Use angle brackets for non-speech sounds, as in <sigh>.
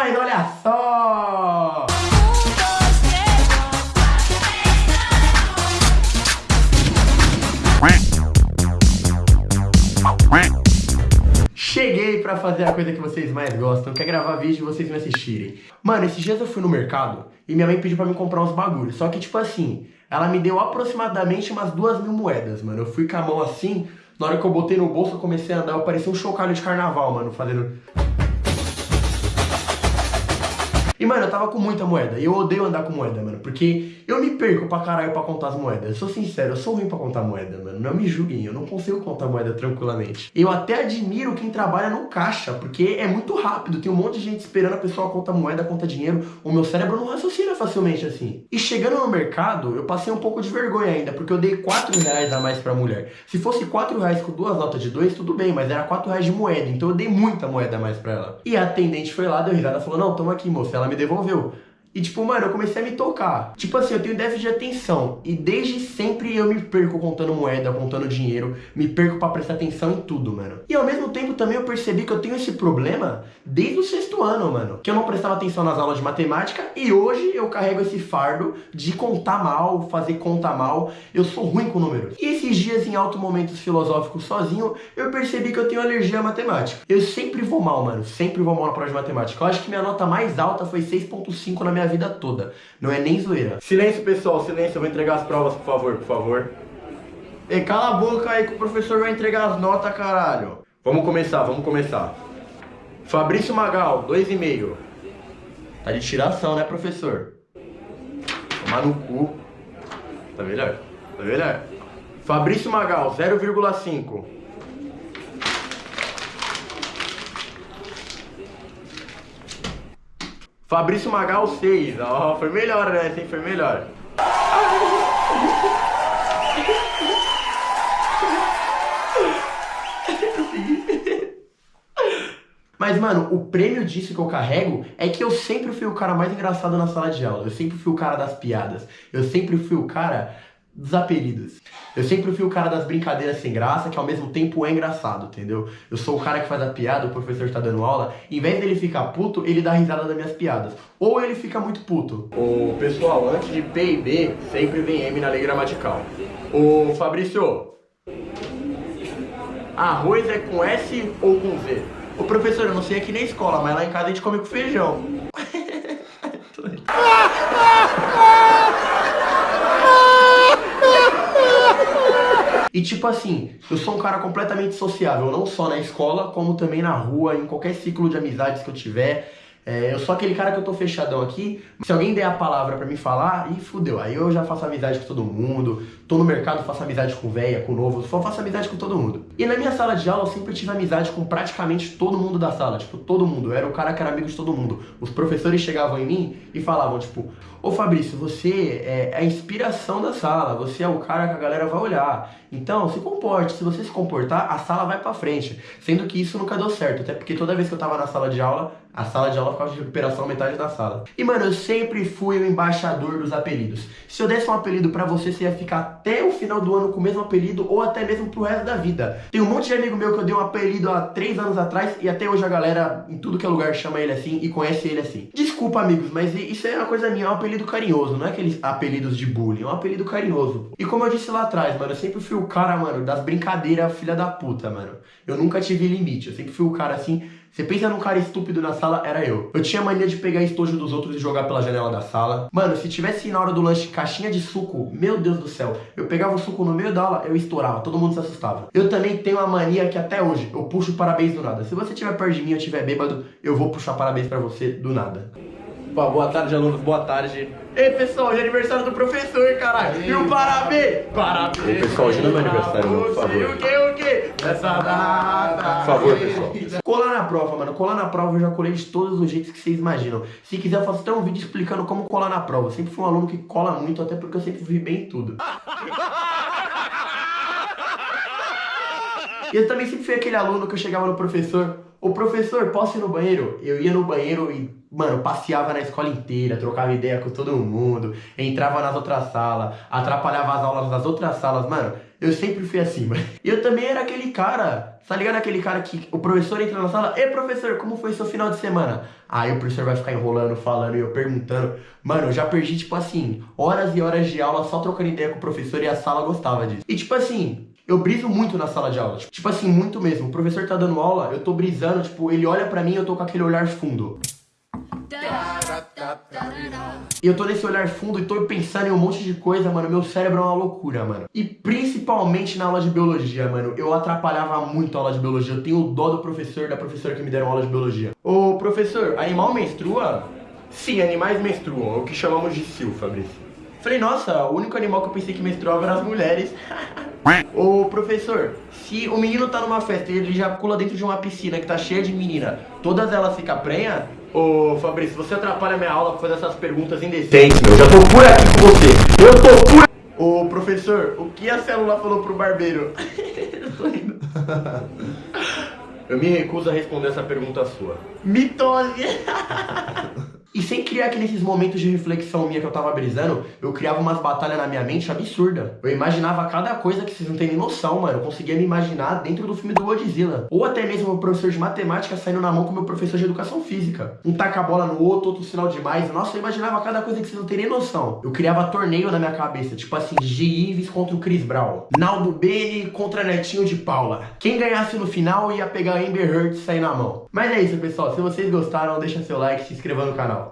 Mas olha só! Cheguei pra fazer a coisa que vocês mais gostam, que é gravar vídeo e vocês me assistirem. Mano, esses dias eu fui no mercado e minha mãe pediu pra me comprar uns bagulhos. Só que, tipo assim, ela me deu aproximadamente umas duas mil moedas, mano. Eu fui com a mão assim, na hora que eu botei no bolso, eu comecei a andar, eu parecia um chocalho de carnaval, mano, fazendo... E, mano, eu tava com muita moeda. E eu odeio andar com moeda, mano. Porque eu me perco pra caralho pra contar as moedas. Eu sou sincero, eu sou ruim pra contar moeda, mano. Não me julguem, eu não consigo contar moeda tranquilamente. Eu até admiro quem trabalha no caixa, porque é muito rápido. Tem um monte de gente esperando a pessoa contar moeda, conta dinheiro. O meu cérebro não raciocina facilmente assim. E chegando no mercado, eu passei um pouco de vergonha ainda, porque eu dei 4 reais a mais pra mulher. Se fosse 4 reais com duas notas de dois, tudo bem, mas era 4 reais de moeda. Então eu dei muita moeda a mais pra ela. E a atendente foi lá, deu risada, falou, não, toma aqui, moça. Ela me devolveu. E tipo, mano, eu comecei a me tocar. Tipo assim, eu tenho déficit de atenção. E desde sempre eu me perco contando moeda, contando dinheiro. Me perco pra prestar atenção em tudo, mano. E ao mesmo tempo também eu percebi que eu tenho esse problema desde o sexto ano, mano. Que eu não prestava atenção nas aulas de matemática. E hoje eu carrego esse fardo de contar mal, fazer conta mal. Eu sou ruim com números. E esses dias em altos momentos filosóficos sozinho, eu percebi que eu tenho alergia à matemática. Eu sempre vou mal, mano. Sempre vou mal na prova de matemática. Eu acho que minha nota mais alta foi 6.5 na minha vida toda. Não é nem zoeira. Silêncio, pessoal, silêncio. Eu vou entregar as provas, por favor, por favor. Ei, cala a boca aí que o professor vai entregar as notas, caralho. Vamos começar, vamos começar. Fabrício Magal, 2,5. Tá de tiração, né, professor? Tomar no cu. Tá melhor? Tá melhor? Fabrício Magal, 0,5. Fabrício Magal 6. Ó, oh, foi melhor, né? Sim, foi melhor. Mas, mano, o prêmio disso que eu carrego é que eu sempre fui o cara mais engraçado na sala de aula. Eu sempre fui o cara das piadas. Eu sempre fui o cara dos apelidos. Eu sempre fui o cara das brincadeiras sem graça, que ao mesmo tempo é engraçado, entendeu? Eu sou o cara que faz a piada, o professor está dando aula, em vez dele ficar puto, ele dá risada das minhas piadas. Ou ele fica muito puto. O pessoal, antes de P e B, sempre vem M na lei gramatical. O Fabrício, arroz é com S ou com Z? O professor, eu não sei aqui na escola, mas lá em casa a gente come com feijão. <laughs> E tipo assim, eu sou um cara completamente sociável, não só na escola, como também na rua, em qualquer ciclo de amizades que eu tiver. É, eu sou aquele cara que eu tô fechadão aqui. Se alguém der a palavra pra me falar, e fudeu. Aí eu já faço amizade com todo mundo. Tô no mercado, faço amizade com velha, com novo. Só faço amizade com todo mundo. E na minha sala de aula eu sempre tive amizade com praticamente todo mundo da sala. Tipo, todo mundo. Eu era o cara que era amigo de todo mundo. Os professores chegavam em mim e falavam, tipo, Ô Fabrício, você é a inspiração da sala. Você é o cara que a galera vai olhar. Então, se comporte. Se você se comportar, a sala vai pra frente. Sendo que isso nunca deu certo. Até porque toda vez que eu tava na sala de aula, a sala de aula ficava de recuperação metade da sala. E, mano, eu sempre fui o embaixador dos apelidos. Se eu desse um apelido pra você, você ia ficar até o final do ano com o mesmo apelido ou até mesmo pro resto da vida. Tem um monte de amigo meu que eu dei um apelido há três anos atrás e até hoje a galera, em tudo que é lugar, chama ele assim e conhece ele assim. Desculpa, amigos, mas isso é uma coisa minha, é um apelido carinhoso. Não é aqueles apelidos de bullying, é um apelido carinhoso. E como eu disse lá atrás, mano, eu sempre fui o cara, mano, das brincadeiras filha da puta, mano. Eu nunca tive limite, eu sempre fui o cara assim você pensa num cara estúpido na sala, era eu. Eu tinha mania de pegar estojo dos outros e jogar pela janela da sala. Mano, se tivesse na hora do lanche caixinha de suco, meu Deus do céu, eu pegava o suco no meio da aula, eu estourava, todo mundo se assustava. Eu também tenho uma mania que até hoje eu puxo parabéns do nada. Se você estiver perto de mim ou estiver bêbado, eu vou puxar parabéns pra você do nada. Opa, boa tarde, alunos, boa tarde. Ei, pessoal, hoje é aniversário do professor, caralho. E o parabéns? Parabéns. Ei, pessoal, hoje não é meu aniversário, não, por favor. O que, o que? Nessa data. Por favor, pessoal. Colar na prova, mano. Colar na prova eu já colei de todos os jeitos que vocês imaginam. Se quiser, eu faço até um vídeo explicando como colar na prova. Eu sempre fui um aluno que cola muito, até porque eu sempre vi bem em tudo. <laughs> E eu também sempre fui aquele aluno que eu chegava no professor, o professor, posso ir no banheiro? Eu ia no banheiro e, mano, passeava na escola inteira, trocava ideia com todo mundo, entrava nas outras salas, atrapalhava as aulas das outras salas, mano. Eu sempre fui assim, mano. E eu também era aquele cara, tá ligado? Aquele cara que o professor entra na sala, Ei, professor, como foi seu final de semana? Aí o professor vai ficar enrolando, falando e eu perguntando. Mano, eu já perdi, tipo assim, horas e horas de aula só trocando ideia com o professor e a sala gostava disso. E tipo assim, eu briso muito na sala de aula. Tipo assim, muito mesmo. O professor tá dando aula, eu tô brisando, tipo, ele olha pra mim e eu tô com aquele olhar fundo. E eu tô nesse olhar fundo e tô pensando em um monte de coisa, mano. Meu cérebro é uma loucura, mano. E principalmente na aula de biologia, mano. Eu atrapalhava muito a aula de biologia. Eu tenho dó do professor, da professora que me deram aula de biologia. Ô, professor, animal menstrua? Sim, animais menstruam. É o que chamamos de sil, Fabrício. Falei, nossa, o único animal que eu pensei que menstruava eram as mulheres. <laughs> Ô, professor, se o menino tá numa festa e ele já pula dentro de uma piscina que tá cheia de menina, todas elas ficam prenha? Ô, Fabrício, você atrapalha minha aula pra fazer essas perguntas indecentes, meu. Eu já tô por aqui com você. Eu tô por... Ô, professor, o que a célula falou pro barbeiro? <laughs> Eu me recuso a responder essa pergunta sua. Mitose! <laughs> E sem criar que nesses momentos de reflexão minha que eu tava brisando, eu criava umas batalhas na minha mente absurda. Eu imaginava cada coisa que vocês não têm nem noção, mano. Eu conseguia me imaginar dentro do filme do Godzilla. Ou até mesmo o professor de matemática saindo na mão com o meu professor de educação física. Um taca a bola no outro, outro sinal demais. Nossa, eu imaginava cada coisa que vocês não têm nem noção. Eu criava torneio na minha cabeça, tipo assim, G. Ives contra o Chris Brown. Naldo Bene contra Netinho de Paula. Quem ganhasse no final ia pegar Amber Heard e sair na mão. Mas é isso, pessoal. Se vocês gostaram, deixa seu like, se inscreva no canal.